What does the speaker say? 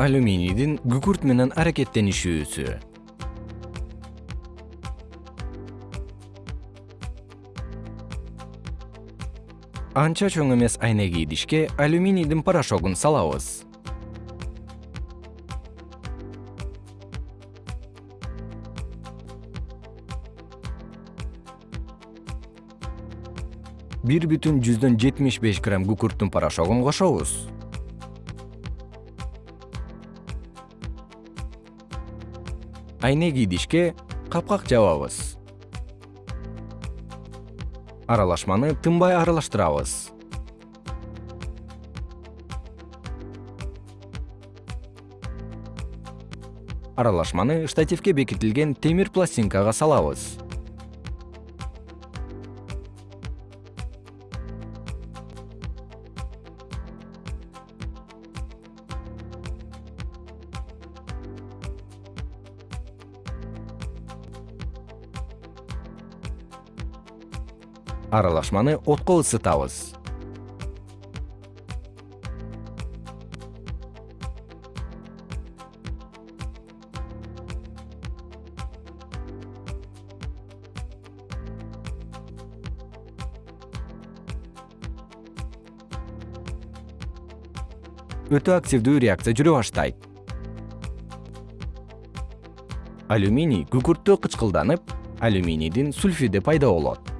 алюминийдин күкүрт менен аракеттенишүүсү. Анча чоң эмес айнеги идишке алюминийдин порошогун салабыз. Бир бүтүн жүздөн жетимиш беш грамм күкүрттүн порошогун кошобуз айнеги идишке капкак жабабыз. Аралашманы тынбай аралаштырабыз. Аралашманы штативке бекитилген темир пластинкага салабыз аралашманы отко ысытабыз. Өтө активдүү реакция жүрө баштайт. Алюминий күкүрттө кычкылданып алюминийдин сульфиди пайда болот